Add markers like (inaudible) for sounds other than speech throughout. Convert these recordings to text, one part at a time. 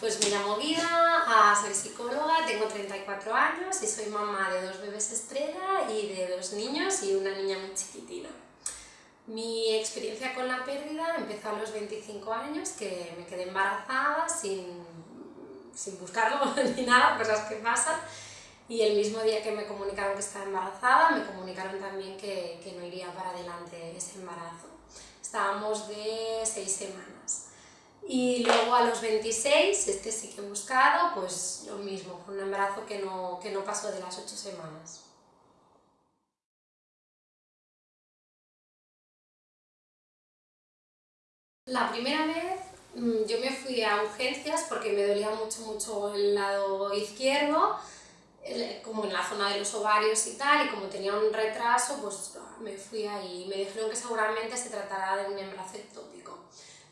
Pues me llamo Guida, soy psicóloga, tengo 34 años y soy mamá de dos bebés estrella y de dos niños y una niña muy chiquitina. Mi experiencia con la pérdida empezó a los 25 años, que me quedé embarazada sin, sin buscarlo (laughs) ni nada, cosas que pasan. Y el mismo día que me comunicaron que estaba embarazada, me comunicaron también que, que no iría para adelante ese embarazo. Estábamos de seis semanas. Y luego a los 26, este sí que he buscado, pues lo mismo, fue un embarazo que no, que no pasó de las 8 semanas. La primera vez mm, yo me fui a urgencias porque me dolía mucho, mucho el lado izquierdo, como en la zona de los ovarios y tal, y como tenía un retraso, pues me fui ahí me dijeron que seguramente se tratará de un embarazo.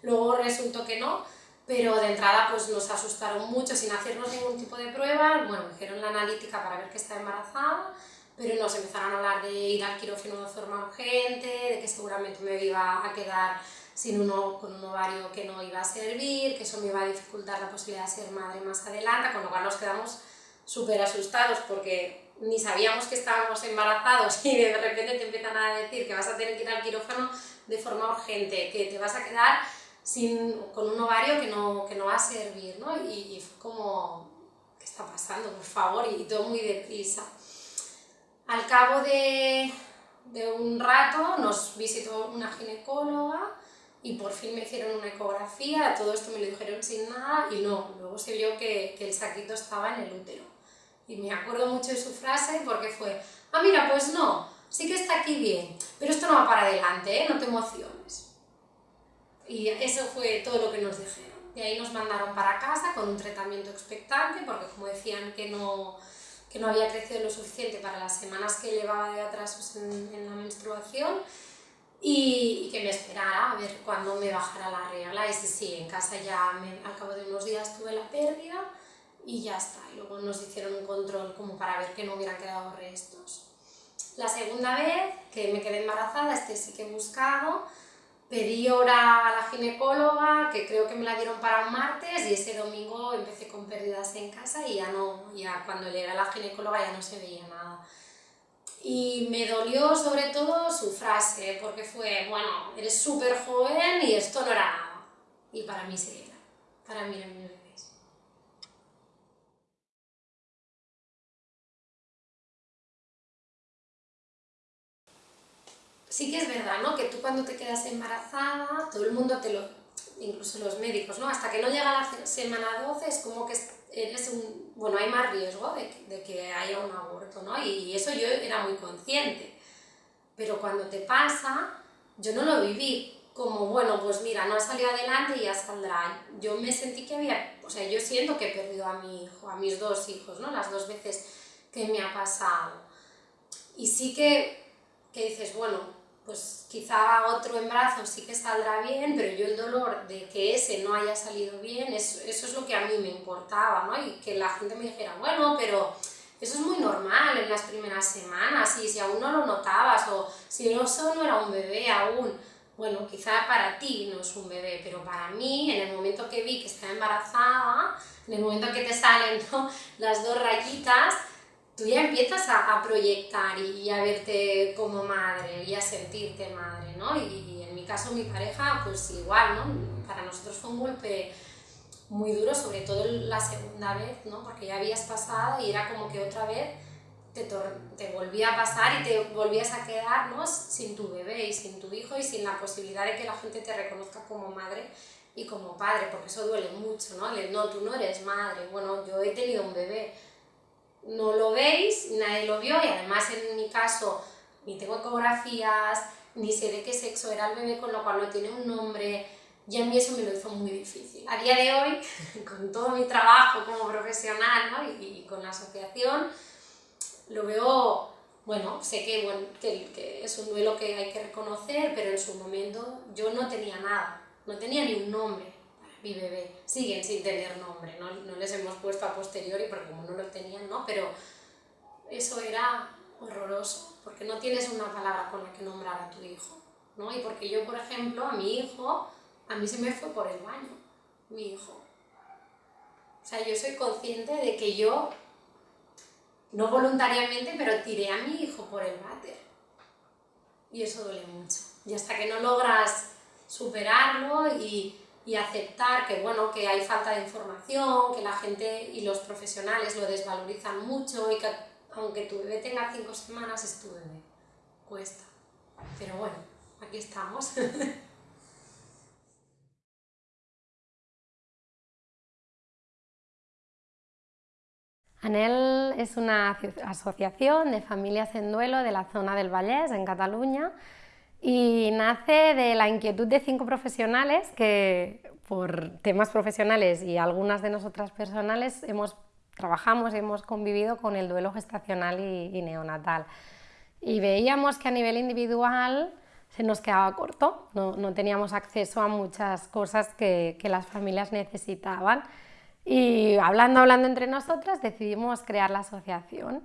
Luego resultó que no, pero de entrada pues nos asustaron mucho sin hacernos ningún tipo de prueba, bueno, hicieron la analítica para ver que estaba embarazada, pero nos empezaron a hablar de ir al quirófano de forma urgente, de que seguramente me iba a quedar sin uno, con un ovario que no iba a servir, que eso me iba a dificultar la posibilidad de ser madre más adelante, con lo cual nos quedamos súper asustados porque ni sabíamos que estábamos embarazados (laughs) y de repente te empiezan a decir que vas a tener que ir al quirófano de forma urgente, que te vas a quedar sin, con un ovario que no, que no va a servir, ¿no? Y, fue como, ¿qué está pasando? Por favor, y, todo muy deprisa. Al cabo de, de un rato nos visitó una ginecóloga y por fin me hicieron una ecografía, todo esto me lo dijeron sin nada y no, luego se vio que, que el saquito estaba en el útero. Y me acuerdo mucho de su frase porque fue, ah mira, pues no, sí que está aquí bien, pero esto no va para adelante, ¿eh? no te emociones. Y eso fue todo lo que nos dijeron. Y ahí nos mandaron para casa con un tratamiento expectante, porque como decían que no, que no había crecido lo suficiente para las semanas que llevaba de atrasos en, en la menstruación, y, y, que me esperara a ver cuándo me bajara la regla. Y sí, sí, en casa ya me, al cabo de unos días tuve la pérdida y ya está. Y luego nos hicieron un control como para ver que no hubieran quedado restos. La segunda vez que me quedé embarazada, este sí que he buscado, Pedí hora a la ginecóloga, que creo que me la dieron para un martes, y ese domingo empecé con pérdidas en casa y ya no, ya cuando llegué a la ginecóloga ya no se veía nada. Y me dolió sobre todo su frase, porque fue, bueno, eres súper joven y esto no era nada. Y para mí sí era, para mí era sí que es verdad, ¿no? Que tú cuando te quedas embarazada, todo el mundo te lo, incluso los médicos, ¿no? Hasta que no llega la semana 12 es como que eres un, bueno, hay más riesgo de, que haya un aborto, ¿no? Y, eso yo era muy consciente. Pero cuando te pasa, yo no lo viví como, bueno, pues mira, no ha salido adelante y ya saldrá. Yo me sentí que había, o sea, yo siento que he perdido a mi hijo, a mis dos hijos, ¿no? Las dos veces que me ha pasado. Y sí que, que dices, bueno, pues quizá otro embarazo sí que saldrá bien, pero yo el dolor de que ese no haya salido bien, eso, es lo que a mí me importaba, ¿no? Y que la gente me dijera, bueno, pero eso es muy normal en las primeras semanas, y si aún no lo notabas, o si no, eso no era un bebé aún, bueno, quizá para ti no es un bebé, pero para mí, en el momento que vi que estaba embarazada, en el momento que te salen las dos rayitas, tú ya empiezas a, proyectar y, a verte como madre y a sentirte madre, ¿no? Y, en mi caso mi pareja, pues igual, ¿no? Para nosotros fue un golpe muy duro, sobre todo la segunda vez, ¿no? Porque ya habías pasado y era como que otra vez te, te volvía a pasar y te volvías a quedar, ¿no? Sin tu bebé y sin tu hijo y sin la posibilidad de que la gente te reconozca como madre y como padre, porque eso duele mucho, ¿no? no, tú no eres madre, bueno, yo he tenido un bebé, no lo veis, nadie lo vio y además en mi caso ni tengo ecografías, ni sé de qué sexo era el bebé, con lo cual no tiene un nombre, y a mí eso me lo hizo muy difícil. A día de hoy, (laughs) con todo mi trabajo como profesional ¿no? y, con la asociación, lo veo, bueno, sé que, bueno, que, que es un duelo que hay que reconocer, pero en su momento yo no tenía nada, no tenía ni un nombre mi bebé, siguen sin tener nombre, ¿no? no les hemos puesto a posteriori porque como no lo tenían, ¿no? Pero eso era horroroso, porque no tienes una palabra con la que nombrar a tu hijo, ¿no? Y porque yo, por ejemplo, a mi hijo, a mí se me fue por el baño, mi hijo. sea, yo soy consciente de que yo, no voluntariamente, pero tiré a mi hijo por el váter. Y eso duele mucho. Y hasta que no logras superarlo y, y aceptar que, bueno, que hay falta de información, que la gente y los profesionales lo desvalorizan mucho y que aunque tu bebé tenga cinco semanas es tu bebé. Cuesta. Pero bueno, aquí estamos. (laughs) ANEL es una asociación de familias en duelo de la zona del Vallès, en Cataluña, y nace de la inquietud de cinco profesionales que, por temas profesionales y algunas de nosotras personales, hemos, trabajamos y hemos convivido con el duelo gestacional y, neonatal. Y veíamos que a nivel individual se nos quedaba corto, no, no teníamos acceso a muchas cosas que, que las familias necesitaban. Y hablando, hablando entre nosotras, decidimos crear la asociación.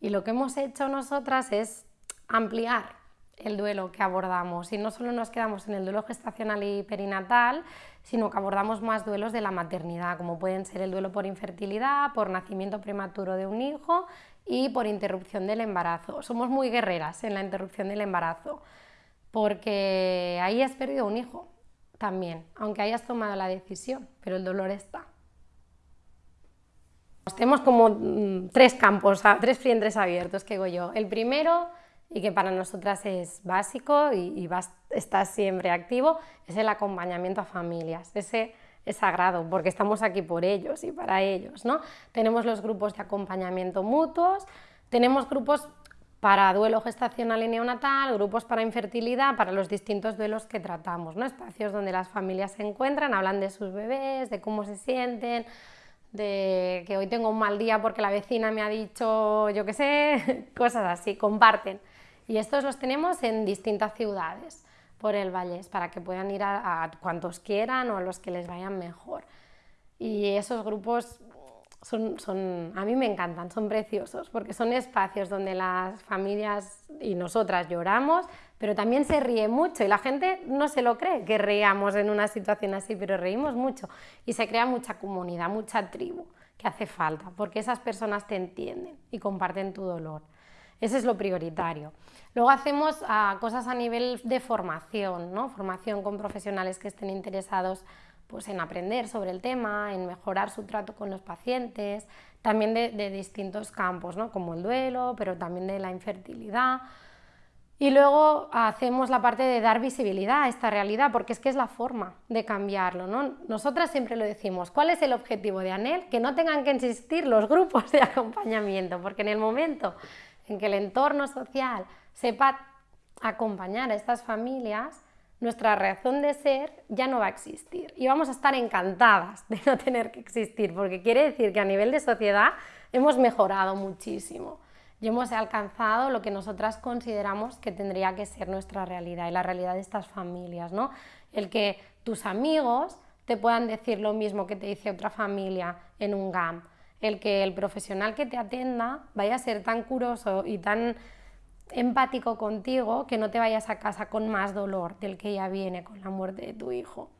Y lo que hemos hecho nosotras es ampliar el duelo que abordamos. Y no solo nos quedamos en el duelo gestacional y perinatal, sino que abordamos más duelos de la maternidad, como pueden ser el duelo por infertilidad, por nacimiento prematuro de un hijo y por interrupción del embarazo. Somos muy guerreras en la interrupción del embarazo, porque ahí has perdido un hijo también, aunque hayas tomado la decisión, pero el dolor está. Tenemos como mm, tres campos, tres frentes abiertos que digo yo. El primero, y que para nosotras es básico y, está siempre activo, es el acompañamiento a familias. Ese es sagrado porque estamos aquí por ellos y para ellos. ¿no? Tenemos los grupos de acompañamiento mutuos, tenemos grupos para duelo gestacional y neonatal, grupos para infertilidad, para los distintos duelos que tratamos, ¿no? espacios donde las familias se encuentran, hablan de sus bebés, de cómo se sienten, de que hoy tengo un mal día porque la vecina me ha dicho, yo qué sé, (laughs) cosas así, comparten. Y estos los tenemos en distintas ciudades por el Vallés para que puedan ir a, cuantos quieran o a los que les vayan mejor. Y esos grupos son, son, a mí me encantan, son preciosos, porque son espacios donde las familias y nosotras lloramos, pero también se ríe mucho y la gente no se lo cree que reíamos en una situación así, pero reímos mucho y se crea mucha comunidad, mucha tribu que hace falta, porque esas personas te entienden y comparten tu dolor. Ese es lo prioritario. Luego hacemos ah, cosas a nivel de formación, ¿no? formación con profesionales que estén interesados pues, en aprender sobre el tema, en mejorar su trato con los pacientes, también de, distintos campos, ¿no? como el duelo, pero también de la infertilidad, y luego hacemos la parte de dar visibilidad a esta realidad, porque es que es la forma de cambiarlo. ¿no? Nosotras siempre lo decimos, ¿cuál es el objetivo de ANEL? Que no tengan que existir los grupos de acompañamiento, porque en el momento en que el entorno social sepa acompañar a estas familias, nuestra razón de ser ya no va a existir y vamos a estar encantadas de no tener que existir, porque quiere decir que a nivel de sociedad hemos mejorado muchísimo y hemos alcanzado lo que nosotras consideramos que tendría que ser nuestra realidad y la realidad de estas familias, ¿no? El que tus amigos te puedan decir lo mismo que te dice otra familia en un GAM, el que el profesional que te atienda vaya a ser tan curioso y tan empático contigo que no te vayas a casa con más dolor del que ya viene con la muerte de tu hijo.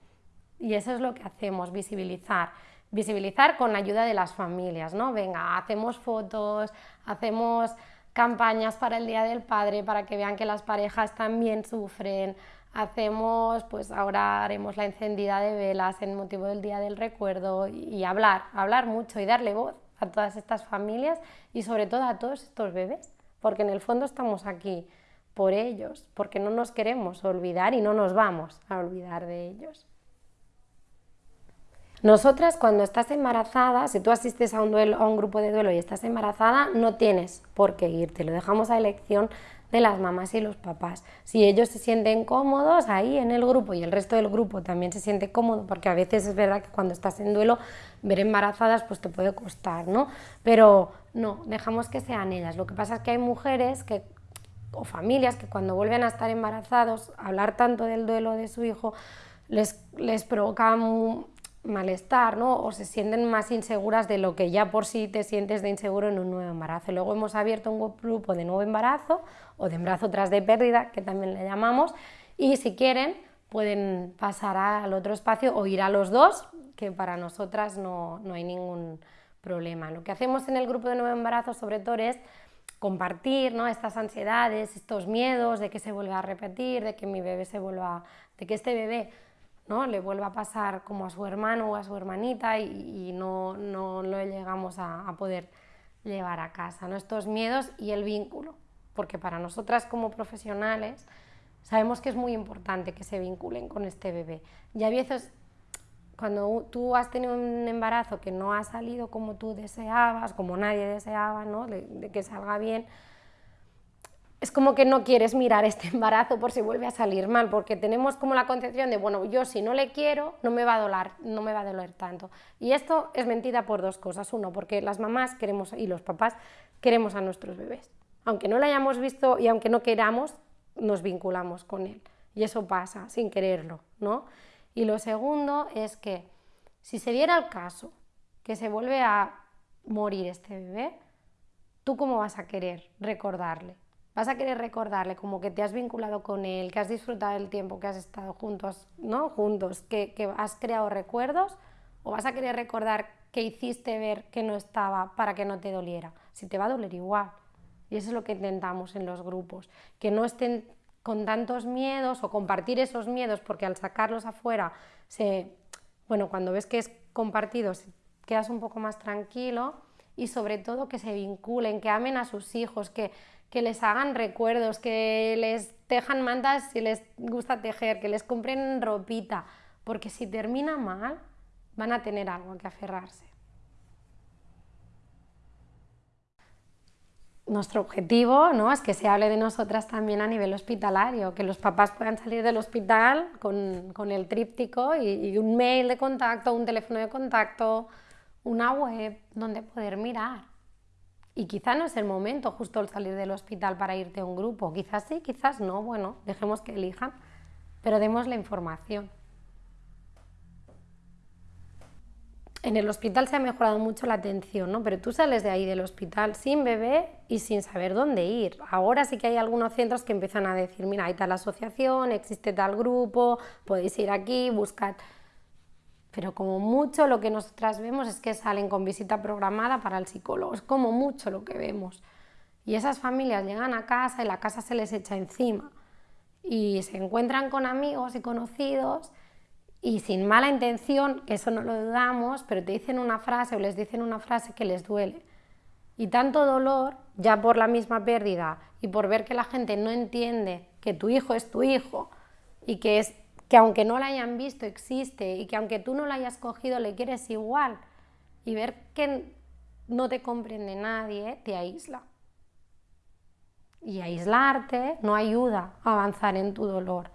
Y eso es lo que hacemos, visibilizar visibilizar con la ayuda de las familias, ¿no? Venga, hacemos fotos, hacemos campañas para el Día del Padre para que vean que las parejas también sufren, hacemos, pues ahora haremos la encendida de velas en motivo del Día del Recuerdo y, hablar, hablar mucho y darle voz a todas estas familias y sobre todo a todos estos bebés, porque en el fondo estamos aquí por ellos, porque no nos queremos olvidar y no nos vamos a olvidar de ellos. Nosotras cuando estás embarazada, si tú asistes a un, duelo, a un grupo de duelo y estás embarazada, no tienes por qué irte, lo dejamos a elección de las mamás y los papás. Si ellos se sienten cómodos ahí en el grupo y el resto del grupo también se siente cómodo, porque a veces es verdad que cuando estás en duelo ver embarazadas pues te puede costar, ¿no? Pero no, dejamos que sean ellas. Lo que pasa es que hay mujeres que o familias que cuando vuelven a estar embarazados, hablar tanto del duelo de su hijo les, les provoca malestar ¿no? o se sienten más inseguras de lo que ya por sí te sientes de inseguro en un nuevo embarazo. Luego hemos abierto un grupo de nuevo embarazo o de embarazo tras de pérdida, que también le llamamos, y si quieren pueden pasar al otro espacio o ir a los dos, que para nosotras no, no hay ningún problema. Lo que hacemos en el grupo de nuevo embarazo sobre todo es compartir ¿no? estas ansiedades, estos miedos de que se vuelva a repetir, de que mi bebé se vuelva, de que este bebé ¿no? le vuelva a pasar como a su hermano o a su hermanita y, no, no, lo llegamos a, poder llevar a casa. ¿no? Estos miedos y el vínculo, porque para nosotras como profesionales sabemos que es muy importante que se vinculen con este bebé. Y a veces cuando tú has tenido un embarazo que no ha salido como tú deseabas, como nadie deseaba, ¿no? de, que salga bien, es como que no quieres mirar este (laughs) embarazo por si vuelve a salir mal, porque tenemos como la concepción de, bueno, yo si no le quiero, no me va a doler, no me va a doler tanto. Y esto es mentira por dos cosas. Uno, porque las mamás queremos, y los papás queremos a nuestros bebés. Aunque no lo hayamos visto y aunque no queramos, nos vinculamos con él. Y eso pasa sin quererlo, ¿no? Y lo segundo es que si se diera el caso que se vuelve a morir este bebé, ¿tú cómo vas a querer recordarle? Vas a querer recordarle como que te has vinculado con él, que has disfrutado del tiempo que has estado juntos, ¿no? Juntos, que, que has creado recuerdos, o vas a querer recordar que hiciste ver que no estaba para que no te doliera. Si te va a doler igual. Y eso es lo que intentamos en los grupos, que no estén con tantos miedos o compartir esos miedos, porque al sacarlos afuera, se, bueno, cuando ves que es compartido, quedas un poco más tranquilo y sobre todo que se vinculen, que amen a sus hijos, que, que les hagan recuerdos, que les tejan mantas si les gusta tejer, que les compren ropita, porque si termina mal, van a tener algo que aferrarse. nuestro objetivo ¿no? es que se hable de nosotras también a nivel hospitalario, que los papás puedan salir del hospital con, con el tríptico y, un mail de contacto, un teléfono de contacto, una web donde poder mirar. Y quizá no es el momento justo el salir del hospital para irte a un grupo, quizás sí, quizás no, bueno, dejemos que elijan, pero demos la información. en el hospital se ha mejorado mucho la atención, ¿no? pero tú sales de ahí del hospital sin bebé y sin saber dónde ir. Ahora sí que hay algunos centros que empiezan a decir, mira, hay tal asociación, existe tal grupo, podéis ir aquí, buscar... Pero como mucho lo que nosotras vemos es que salen con visita programada para el psicólogo, es como mucho lo que vemos. Y esas familias llegan a casa y la casa se les echa encima y se encuentran con amigos y conocidos y sin mala intención, que eso no lo dudamos, pero te dicen una frase o les dicen una frase que les duele. Y tanto dolor, ya por la misma pérdida y por ver que la gente no entiende que tu hijo es tu hijo y que, es, que aunque no lo hayan visto existe y que aunque tú no lo hayas cogido le quieres igual y ver que no te comprende nadie, te aísla. Y aislarte no ayuda a avanzar en tu dolor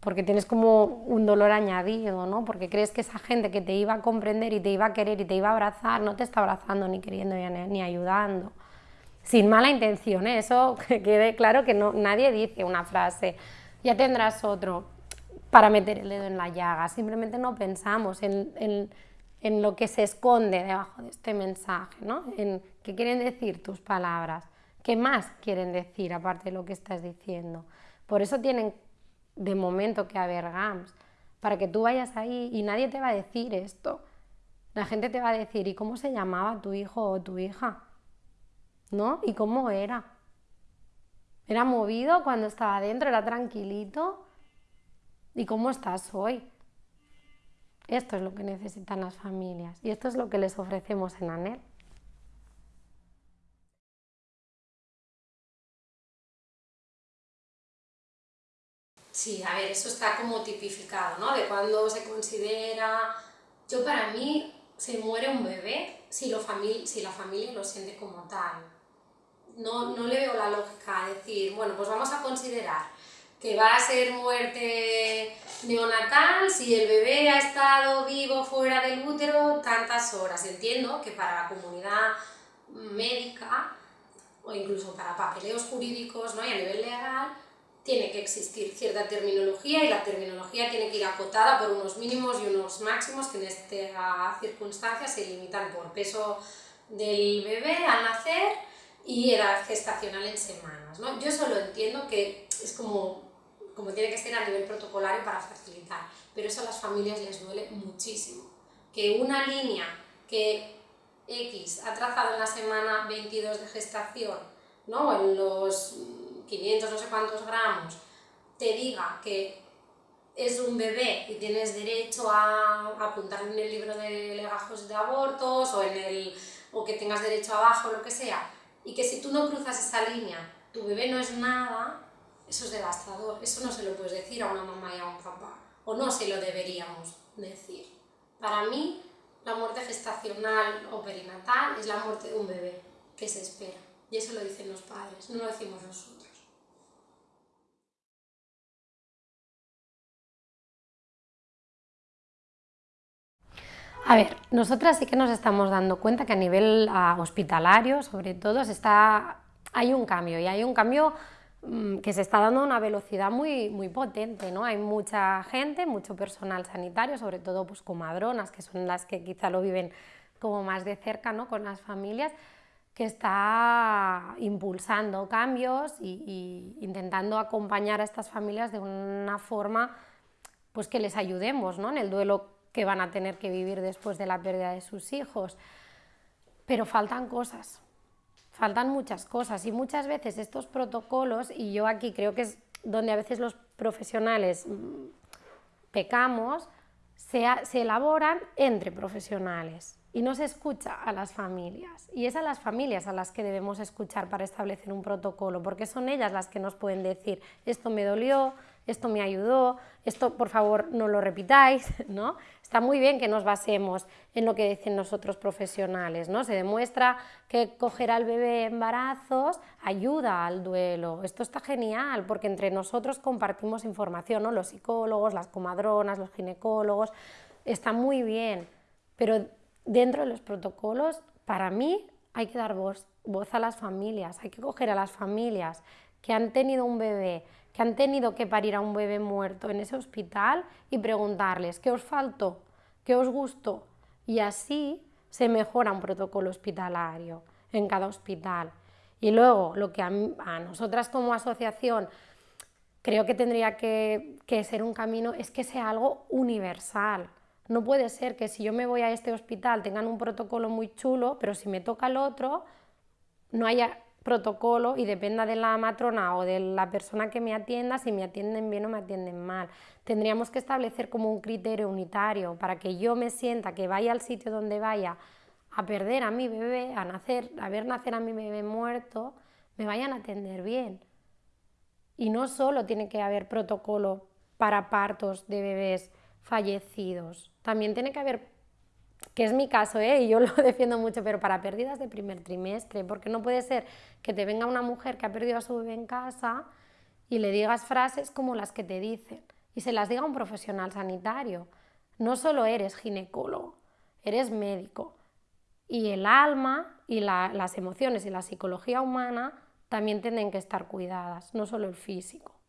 porque tienes como un dolor añadido, ¿no? Porque crees que esa gente que te iba a comprender y te iba a querer y te iba a abrazar, no te está abrazando ni queriendo ni ayudando. Sin mala intención, ¿eh? eso (laughs) que quede claro que no, nadie dice una frase, ya tendrás otro, para meter el dedo en la llaga, simplemente no pensamos en, en, en lo que se esconde debajo de este mensaje, ¿no? En qué quieren decir tus palabras, qué más quieren decir aparte de lo que estás diciendo. Por eso tienen de momento que haber GAMS, para que tú vayas ahí y nadie te va a decir esto. La gente te va a decir, ¿y cómo se llamaba tu hijo o tu hija? ¿No? ¿Y cómo era? ¿Era movido cuando estaba dentro? ¿Era tranquilito? ¿Y cómo estás hoy? Esto es lo que necesitan las familias y esto es lo que les ofrecemos en ANEL. Sí, a ver, eso está como tipificado, ¿no? De cuando se considera... Yo para mí, se muere un bebé si, la familia lo siente como tal. No, no le veo la lógica a decir, bueno, pues vamos a considerar que va a ser muerte neonatal si el bebé ha estado vivo fuera del útero tantas horas. Entiendo que para la comunidad médica o incluso para papeleos jurídicos ¿no? y a nivel legal tiene que existir cierta terminología y la terminología tiene que ir acotada por unos mínimos y unos máximos que en esta circunstancia se limitan por peso del bebé al nacer y edad gestacional en semanas. ¿no? Yo solo entiendo que es como, como tiene que ser a nivel protocolario para facilitar, pero eso a las familias les duele muchísimo, que una línea que X ha trazado en la semana 22 de gestación, ¿no? en los 500 no sé cuántos gramos, te diga que es un bebé y tienes derecho a apuntar en el libro de legajos de abortos o, en el, o que tengas derecho abajo, lo que sea, y que si tú no cruzas esa línea, tu bebé no es nada, eso es devastador, eso no se lo puedes decir a una mamá y a un papá, o no se lo deberíamos decir. Para mí, la muerte gestacional o perinatal es la muerte de un bebé que se espera, y eso lo dicen los padres, no lo decimos nosotros. A ver, nosotras sí que nos estamos dando cuenta que a nivel ah, hospitalario, sobre todo, está, hay un cambio y hay un cambio que se está dando a una velocidad muy, muy potente, ¿no? Hay mucha gente, mucho personal sanitario, sobre todo pues, comadronas, que son las que quizá lo viven como más de cerca ¿no? con las familias, que está impulsando cambios y, intentando acompañar a estas familias de una forma pues que les ayudemos ¿no? en el duelo que van a tener que vivir después de la pérdida de sus hijos. Pero faltan cosas, faltan muchas cosas y muchas veces estos protocolos, y yo aquí creo que es donde a veces los profesionales mm, pecamos, se, se elaboran entre profesionales y no se escucha a las familias. Y es a las familias a las que debemos escuchar para establecer un protocolo, porque son ellas las que nos pueden decir, esto me dolió, esto me ayudó, esto por favor no lo repitáis, (laughs) ¿no? Está muy bien que nos basemos en lo que dicen nosotros profesionales, ¿no? Se demuestra que coger al bebé embarazos ayuda al duelo. Esto está genial porque entre nosotros compartimos información, ¿no? Los psicólogos, las comadronas, los ginecólogos, está muy bien, pero dentro de los protocolos, para mí hay que dar voz, voz a las familias, hay que coger a las familias que han tenido un bebé, que han tenido que parir a un bebé muerto en ese hospital y preguntarles qué os faltó, qué os gustó. Y así se mejora un protocolo hospitalario en cada hospital. Y luego, lo que a, nosotras como asociación creo que tendría que, que ser un camino es que sea algo universal. No puede ser que si yo me voy a este hospital tengan un protocolo muy chulo, pero si me toca el otro, no haya protocolo y dependa de la matrona o de la persona que me atienda si me atienden bien o me atienden mal. Tendríamos que establecer como un criterio unitario para que yo me sienta que vaya al sitio donde vaya a perder a mi bebé, a, nacer, a ver nacer a mi bebé muerto, me vayan a atender bien. Y no solo tiene que haber protocolo para partos de bebés fallecidos, también tiene que haber que es mi caso, ¿eh? y yo lo (laughs) defiendo mucho, pero para pérdidas de primer trimestre, porque no puede ser que te venga una mujer que ha perdido a su bebé en casa y le digas frases como las que te dicen, y se las diga un profesional sanitario. No solo eres ginecólogo, eres médico, y el alma y las emociones y la psicología humana también tienen que estar cuidadas, no solo el físico.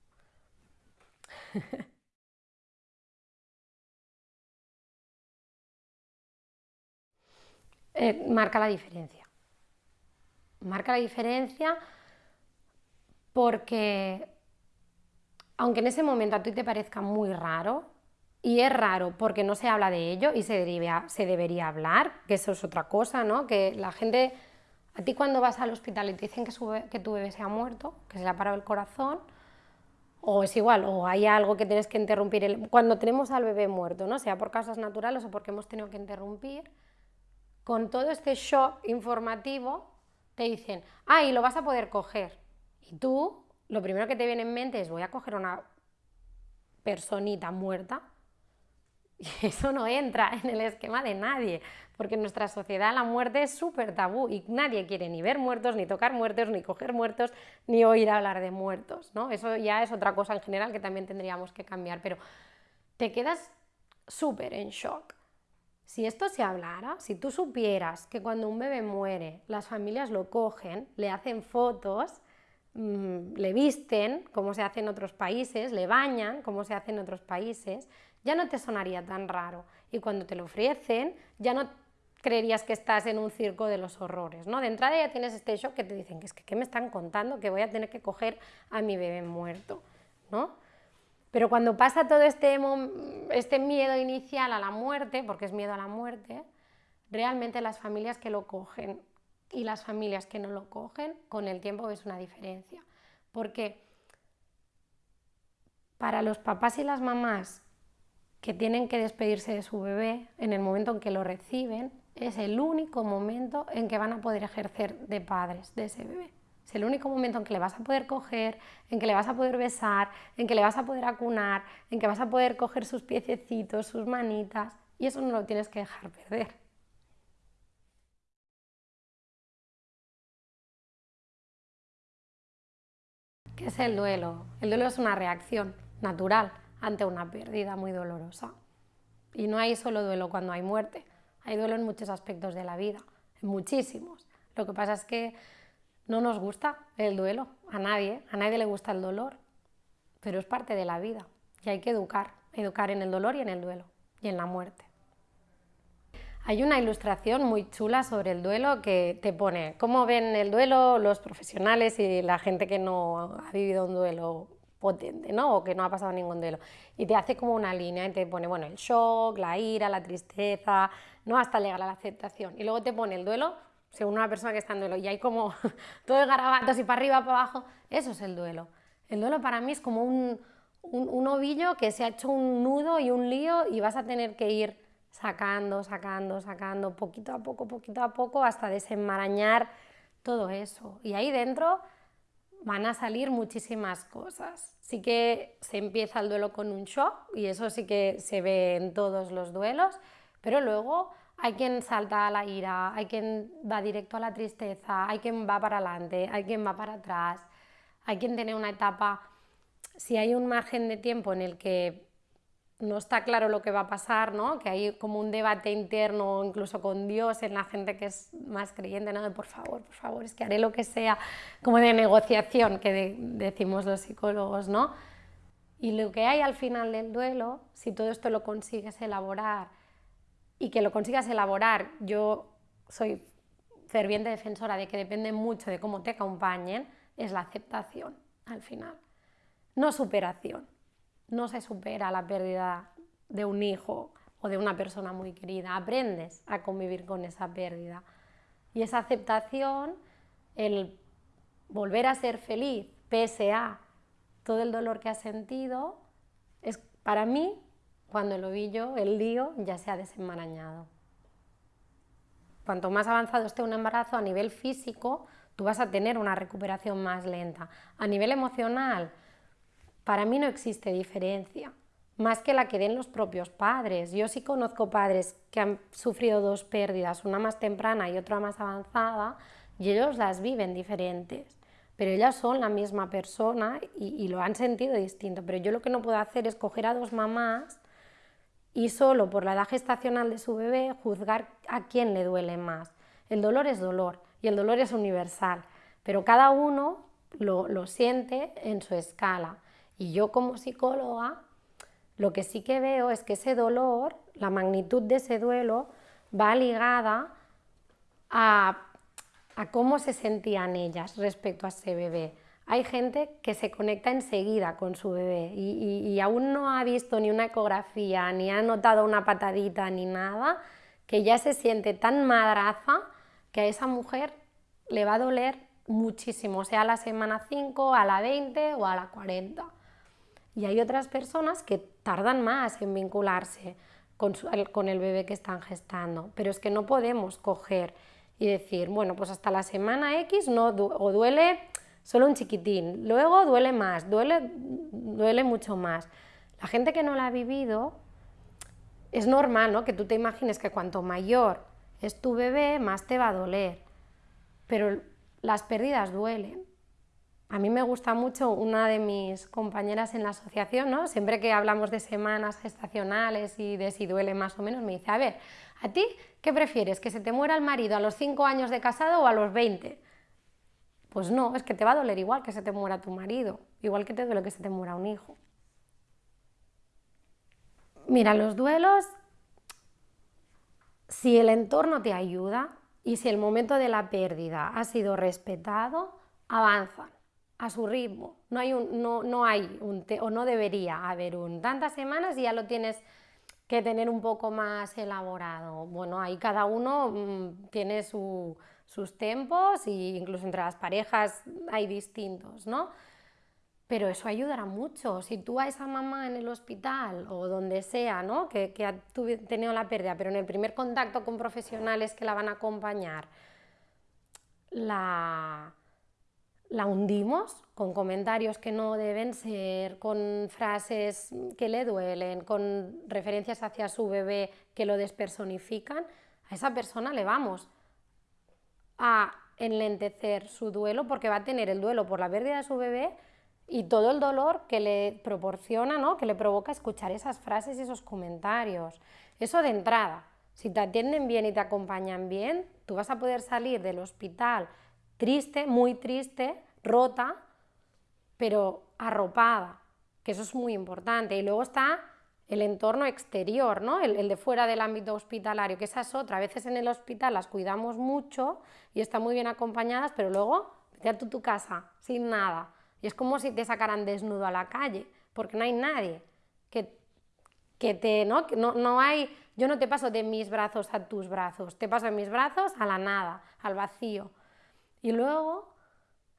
(laughs) Eh, marca la diferencia. Marca la diferencia porque, aunque en ese momento a ti te parezca muy raro, y es raro porque no se habla de ello y se debería, se debería hablar, que eso es otra cosa, ¿no? Que la gente, a ti cuando vas al hospital y te dicen que, que tu bebé se ha muerto, que se le ha parado el corazón, o es igual, o hay algo que tienes que interrumpir. cuando tenemos al bebé muerto, ¿no? sea por causas naturales o porque hemos tenido que interrumpir, con todo este shock informativo, te dicen, ah, y lo vas a poder coger. Y tú, lo primero que te viene en mente es, voy a coger una personita muerta. (laughs) Y eso no entra en el esquema de nadie, porque en nuestra sociedad la muerte es súper tabú y nadie quiere ni ver muertos, ni tocar muertos, ni coger muertos, ni oír hablar de muertos. ¿no? Eso ya es otra cosa en general que también tendríamos que cambiar, pero te quedas súper en shock. Si esto se hablara, si tú supieras que cuando un bebé muere, las familias lo cogen, le hacen fotos, mm, le visten, como se hace en otros países, le bañan, como se hace en otros países, ya no te sonaría tan raro. Y cuando te lo ofrecen, ya no creerías que estás en un circo de los horrores, ¿no? De entrada ya tienes este shock que te dicen que es que ¿qué me están contando? Que voy a tener que coger a mi bebé muerto, ¿no? Pero cuando pasa todo este, este miedo inicial a la muerte, porque es miedo a la muerte, realmente las familias que lo cogen y las familias que no lo cogen, con el tiempo ves una diferencia. Porque para los papás y las mamás que tienen que despedirse de su bebé en el momento en que lo reciben, es el único momento en que van a poder ejercer de padres de ese bebé. Es el único momento en que le vas a poder coger, en que le vas a poder besar, en que le vas a poder acunar, en que vas a poder coger sus piececitos, sus manitas, y eso no lo tienes que dejar perder. ¿Qué es el duelo? El duelo es una reacción natural ante una pérdida muy dolorosa. Y no hay solo duelo cuando hay muerte, hay duelo en muchos aspectos de la vida, en muchísimos. Lo que pasa es que no nos gusta el duelo, a nadie, a nadie le gusta el dolor, pero es parte de la vida y hay que educar, educar en el dolor y en el duelo y en la muerte. Hay una ilustración muy chula sobre el duelo que te pone cómo ven el duelo los profesionales y la gente que no ha vivido un duelo potente, ¿no? O que no ha pasado ningún duelo. Y te hace como una línea y te pone, bueno, el shock, la ira, la tristeza, ¿no? Hasta llegar a la aceptación. Y luego te pone el duelo según una persona que está en duelo. Y hay como (laughs) todo de garabatos y para arriba, para abajo. Eso es el duelo. El duelo para mí es como un, un, un ovillo que se ha hecho un nudo y un lío y vas a tener que ir sacando, sacando, sacando, poquito a poco, poquito a poco, hasta desenmarañar todo eso. Y ahí dentro van a salir muchísimas cosas. Sí que se empieza el duelo con un shock y eso sí que se ve en todos los duelos, pero luego hay quien salta a la ira, hay quien va directo a la tristeza, hay quien va para adelante, hay quien va para atrás, hay quien tiene una etapa, si hay un margen de tiempo en el que no está claro lo que va a pasar, ¿no? que hay como un debate interno, incluso con Dios, en la gente que es más creyente, ¿no? de por favor, por favor, es que haré lo que sea, como de negociación, que decimos los psicólogos, ¿no? Y lo que hay al final del duelo, si todo esto lo consigues elaborar y que lo consigas elaborar, yo soy ferviente defensora de que depende mucho de cómo te acompañen, es la aceptación al final, no superación. No se supera la pérdida de un hijo o de una persona muy querida, aprendes a convivir con esa pérdida. Y esa aceptación, el volver a ser feliz pese a todo el dolor que has sentido, es para mí, cuando lo vi yo, el lío ya se ha desenmarañado. Cuanto más avanzado esté un embarazo a nivel físico, tú vas a tener una recuperación más lenta. A nivel emocional, para mí no existe diferencia, más que la que den los propios padres. Yo sí conozco padres que han sufrido dos pérdidas, una más temprana y otra más avanzada, y ellos las viven diferentes. Pero ellas son la misma persona y, lo han sentido distinto. Pero yo lo que no puedo hacer es coger a dos mamás y solo por la edad gestacional de su bebé juzgar a quién le duele más. El dolor es dolor y el dolor es universal, pero cada uno lo siente en su escala. Y yo como psicóloga, lo que sí que veo es que ese dolor, la magnitud de ese duelo, va ligada a, cómo se sentían ellas respecto a ese bebé. Hay gente que se conecta enseguida con su bebé y, aún no ha visto ni una ecografía, ni ha notado una patadita, ni nada, que ya se siente tan madraza que a esa mujer le va a doler muchísimo, sea a la semana 5, a la 20 o a la 40. Y hay otras personas que tardan más en vincularse con, el bebé que están gestando, pero es que no podemos coger y decir, bueno, pues hasta la semana X no, o duele solo un chiquitín, luego duele más, duele, duele mucho más. La gente que no la ha vivido, es normal ¿no? que tú te imagines que cuanto mayor es tu bebé, más te va a doler, pero las pérdidas duelen. A mí me gusta mucho una de mis compañeras en la asociación, ¿no? siempre que hablamos de semanas gestacionales y de si duele más o menos, me dice, a ver, ¿a ti qué prefieres? ¿Que se te muera el marido a los 5 años de casado o a los 20? Pues no, es que te va a doler igual que se te muera tu marido, igual que te duele que se te muera un hijo. Mira, los duelos, si el entorno te ayuda y si el momento de la pérdida ha sido respetado, avanzan a su ritmo. No hay un, no, no hay un, o no debería haber un tantas semanas y ya lo tienes que tener un poco más elaborado. Bueno, ahí cada uno mm, tiene sus tiempos e incluso entre las parejas hay distintos, ¿no? Pero eso ayudará mucho. Si tú a esa mamá en el hospital o donde sea, ¿no? que, que ha tenido la pérdida, pero en el primer contacto con profesionales que la van a acompañar, la, la hundimos con comentarios que no deben ser, con frases que le duelen, con referencias hacia su bebé que lo despersonifican, a esa persona le vamos a enlentecer su duelo porque va a tener el duelo por la pérdida de su bebé y todo el dolor que le proporciona, ¿no? que le provoca escuchar esas frases y esos comentarios. Eso de entrada. Si te atienden bien y te acompañan bien, tú vas a poder salir del hospital triste, muy triste, rota, pero arropada, que eso es muy importante. Y luego está el entorno exterior, ¿no? el, de fuera del ámbito hospitalario, que esa es otra. A veces en el hospital las cuidamos mucho y están muy bien acompañadas, pero luego vete a tu casa sin nada. Y es como si te sacaran desnudo a la calle, porque no hay nadie que, que te... ¿no? No, no hay, yo no te paso de mis brazos a tus brazos, te paso de mis brazos a la nada, al vacío. Y luego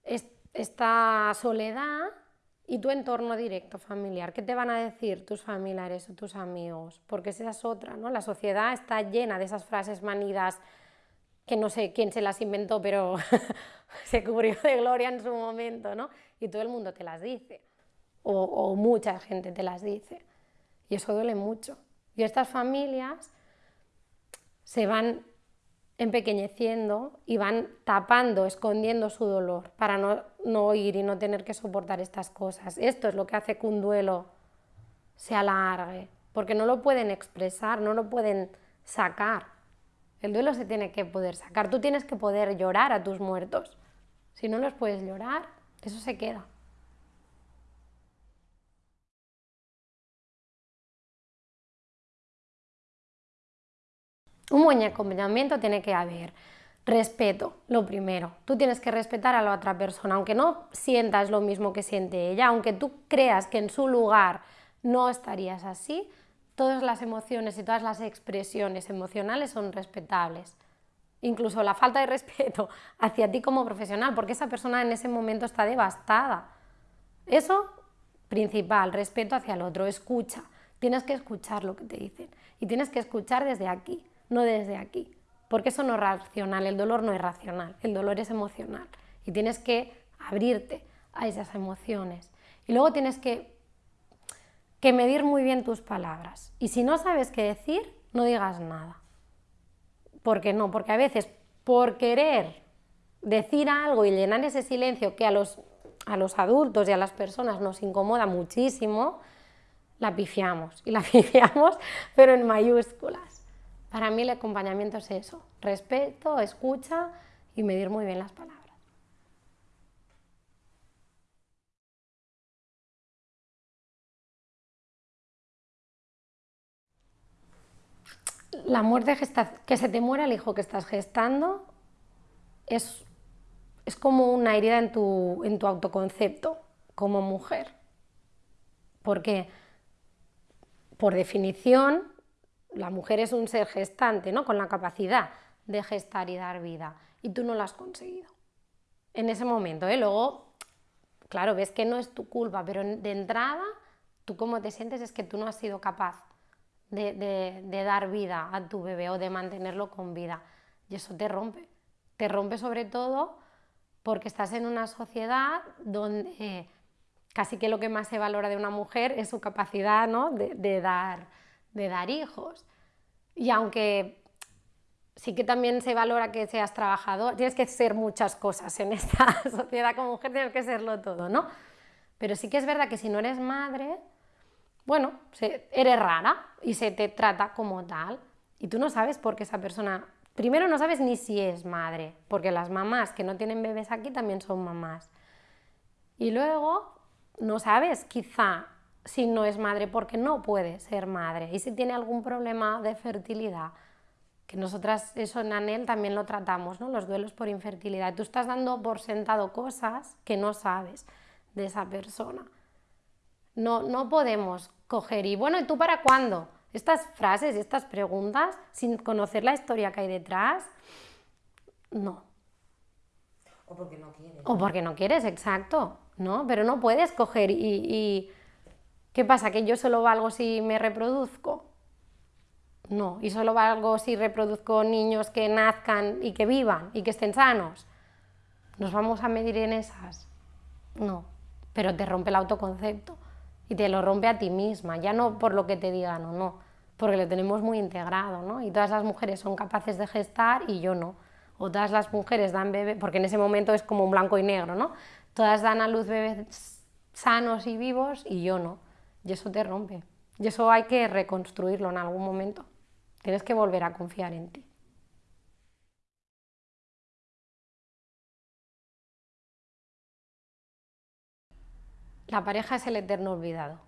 esta soledad y tu entorno directo familiar. ¿Qué te van a decir tus familiares o tus amigos? Porque esa es otra, ¿no? La sociedad está llena de esas frases manidas que no sé quién se las inventó, pero (laughs) se cubrió de gloria en su momento, ¿no? Y todo el mundo te las dice, o, o mucha gente te las dice. Y eso duele mucho. Y estas familias se van empequeñeciendo y van tapando, escondiendo su dolor para no, no oír y no tener que soportar estas cosas. Esto es lo que hace que un duelo se alargue, porque no lo pueden expresar, no lo pueden sacar. El duelo se tiene que poder sacar. Tú tienes que poder llorar a tus muertos. Si no los puedes llorar, eso se queda. Un buen acompañamiento tiene que haber respeto, lo primero. Tú tienes que respetar a la otra persona, aunque no sientas lo mismo que siente ella, aunque tú creas que en su lugar no estarías así, todas las emociones y todas las expresiones emocionales son respetables. Incluso la falta de respeto (laughs) hacia ti como profesional, porque esa persona en ese momento está devastada. Eso, principal, respeto hacia el otro, escucha. Tienes que escuchar lo que te dicen y tienes que escuchar desde aquí no desde aquí, porque eso no es racional, el dolor no es racional, el dolor es emocional y tienes que abrirte a esas emociones. Y luego tienes que, que medir muy bien tus palabras. Y si no sabes qué decir, no digas nada. ¿Por qué no? Porque a veces por querer decir algo y llenar ese silencio que a los, a los adultos y a las personas nos incomoda muchísimo, la pifiamos. Y la (laughs) pifiamos, pero en mayúsculas. Para mí el acompañamiento es eso, respeto, escucha y medir muy bien las palabras. La muerte, que se te muera el hijo que estás gestando, es, es como una herida en tu, en tu autoconcepto como mujer. Porque, por definición, la mujer es un ser gestante, ¿no? Con la capacidad de gestar y dar vida, y tú no lo has conseguido. En ese momento, ¿eh? Luego, claro, ves que no es tu culpa, pero de entrada, tú cómo te sientes es que tú no has sido capaz de, dar vida a tu bebé o de mantenerlo con vida. Y eso te rompe. Te rompe sobre todo porque estás en una sociedad donde casi que lo que más se valora de una mujer es su capacidad ¿no? de dar de dar hijos. Y aunque sí que también se valora que seas trabajador, tienes que ser muchas cosas en esta (laughs) sociedad como mujer, tienes que serlo todo, ¿no? Pero sí que es verdad que si no eres madre, bueno, eres rara y se te trata como tal. Y tú no sabes por qué esa persona, primero no sabes ni si es madre, porque las mamás que no tienen bebés aquí también son mamás. Y luego no sabes quizá si no es madre porque no puede ser madre y si tiene algún problema de fertilidad que nosotras eso en ANEL también lo tratamos, ¿no? los duelos por infertilidad. Tú estás dando por sentado cosas que no sabes de esa persona. No, no podemos coger y, bueno, ¿y tú para cuándo? Estas frases y estas preguntas, sin conocer la historia que hay detrás, no. O porque no quieres. O porque no quieres, exacto, ¿no? Pero no puedes coger y, y... ¿Qué pasa? ¿Que yo solo valgo si me reproduzco? No, y solo valgo si reproduzco niños que nazcan y que vivan y que estén sanos. ¿Nos vamos a medir en esas? No, pero te rompe el autoconcepto y te lo rompe a ti misma, ya no por lo que te digan o no, porque lo tenemos muy integrado, ¿no? Y todas las mujeres son capaces de gestar y yo no. O todas las mujeres dan bebé, porque en ese momento es como un blanco y negro, ¿no? Todas dan a luz bebés sanos y vivos y yo no. Y eso te rompe. Y eso hay que reconstruirlo en algún momento. Tienes que volver a confiar en ti. La pareja es el eterno olvidado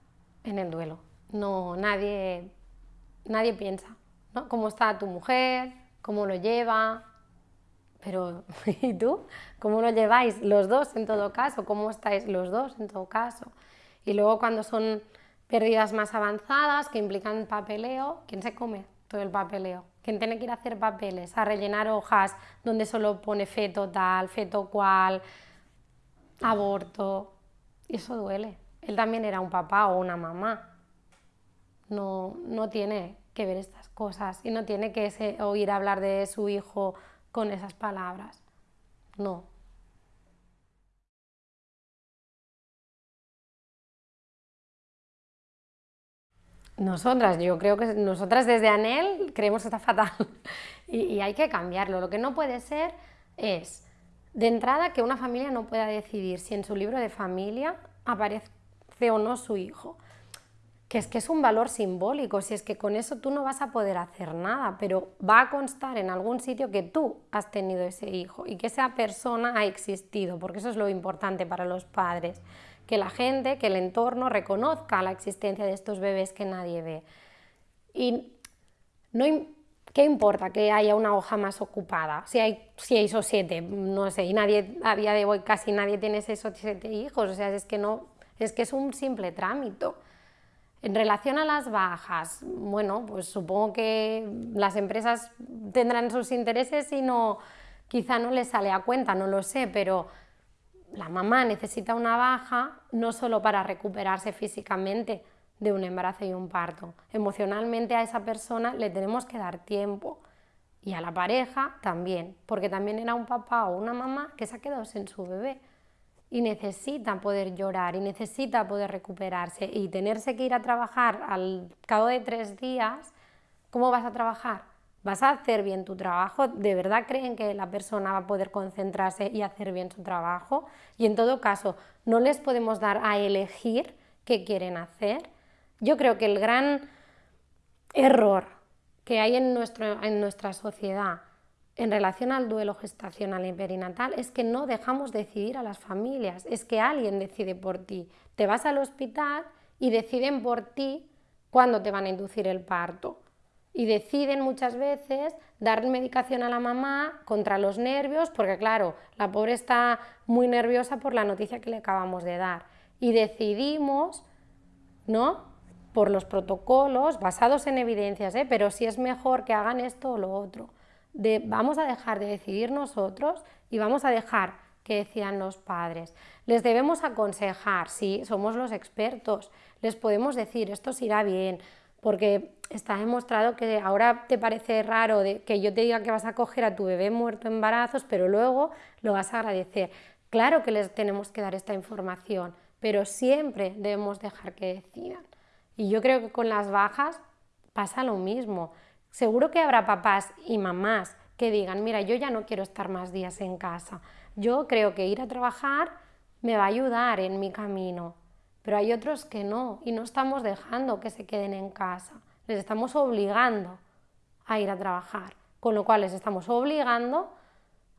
en el duelo. No, nadie, nadie piensa, ¿no? ¿Cómo está tu mujer? ¿Cómo lo lleva? Pero, (laughs) ¿y tú? ¿Cómo lo lleváis los dos en todo caso? ¿Cómo estáis los dos en todo caso? Y luego cuando son pérdidas más avanzadas que implican papeleo, ¿quién se come todo el papeleo? ¿Quién tiene que ir a hacer papeles? A rellenar hojas donde solo pone feto tal, feto cual, aborto, y eso duele. Él también era un papá o una mamá. No, no tiene que ver estas cosas y no tiene que oír hablar de su hijo con esas palabras. No. Nosotras, yo creo que nosotras desde ANEL creemos que está fatal (laughs) y, y hay que cambiarlo. Lo que no puede ser es de entrada, que una familia no pueda decidir si en su libro de familia aparece o no su hijo. Que es que es un valor simbólico, si es que con eso tú no vas a poder hacer nada, pero va a constar en algún sitio que tú has tenido ese hijo y que esa persona ha existido, porque eso es lo importante para los padres, que la gente, que el entorno reconozca la existencia de estos bebés que nadie ve. Y no, ¿Qué importa que haya una hoja más ocupada? Si hay seis o siete, no sé, y nadie, a día de hoy casi nadie tiene seis o siete hijos, o sea, es que no, es que es un simple trámite. En relación a las bajas, bueno, pues supongo que las empresas tendrán sus intereses y no, quizá no les sale a cuenta, no lo sé, pero la mamá necesita una baja no solo para recuperarse físicamente, de un embarazo y un parto. Emocionalmente a esa persona le tenemos que dar tiempo y a la pareja también, porque también era un papá o una mamá que se ha quedado sin su bebé y necesita poder llorar y necesita poder recuperarse y tenerse que ir a trabajar al cabo de tres días, ¿cómo vas a trabajar? ¿Vas a hacer bien tu trabajo? ¿De verdad creen que la persona va a poder concentrarse y hacer bien su trabajo? Y en todo caso, no les podemos dar a elegir qué quieren hacer yo creo que el gran error que hay en, nuestra sociedad en relación al duelo gestacional y perinatal es que no dejamos decidir a las familias, es que alguien decide por ti. Te vas al hospital y deciden por ti cuándo te van a inducir el parto. Y deciden muchas veces dar medicación a la mamá contra los nervios, porque claro, la pobre está muy nerviosa por la noticia que le acabamos de dar. Y decidimos, ¿no? por los protocolos basados en evidencias, ¿eh? pero si es mejor que hagan esto o lo otro. Vamos a dejar de decidir nosotros y vamos a dejar que decidan los padres. Les debemos aconsejar, sí, somos los expertos, les podemos decir esto se irá bien, porque está demostrado que ahora te parece raro de que yo te diga que vas a coger a tu bebé muerto en embarazos, pero luego lo vas a agradecer. Claro que les tenemos que dar esta información, pero siempre debemos dejar que decidan. Y yo creo que con las bajas pasa lo mismo. Seguro que habrá papás y mamás que digan, mira, yo ya no quiero estar más días en casa. Yo creo que ir a trabajar me va a ayudar en mi camino. Pero hay otros que no y no estamos dejando que se queden en casa. Les estamos obligando a ir a trabajar, con lo cual les estamos obligando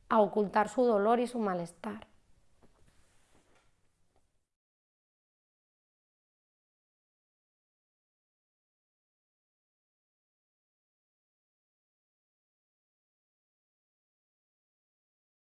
a ocultar su dolor y su malestar.